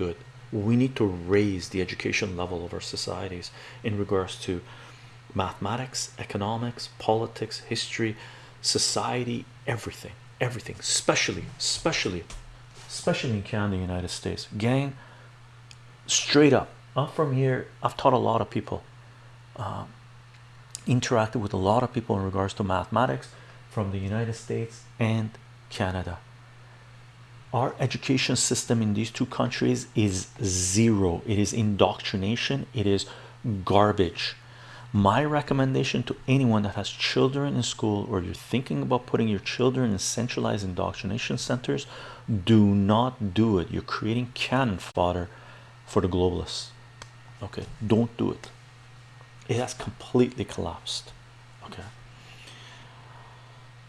good. We need to raise the education level of our societies in regards to mathematics economics politics history society everything everything. Especially especially especially in Canada United States. Gang straight up. I'm from here. I've taught a lot of people. Um, interacted with a lot of people in regards to mathematics from the United States and Canada our education system in these two countries is zero. It is indoctrination. It is garbage. My recommendation to anyone that has children in school or you're thinking about putting your children in centralized indoctrination centers do not do it. You're creating cannon fodder for the globalists. Okay don't do it. It has completely collapsed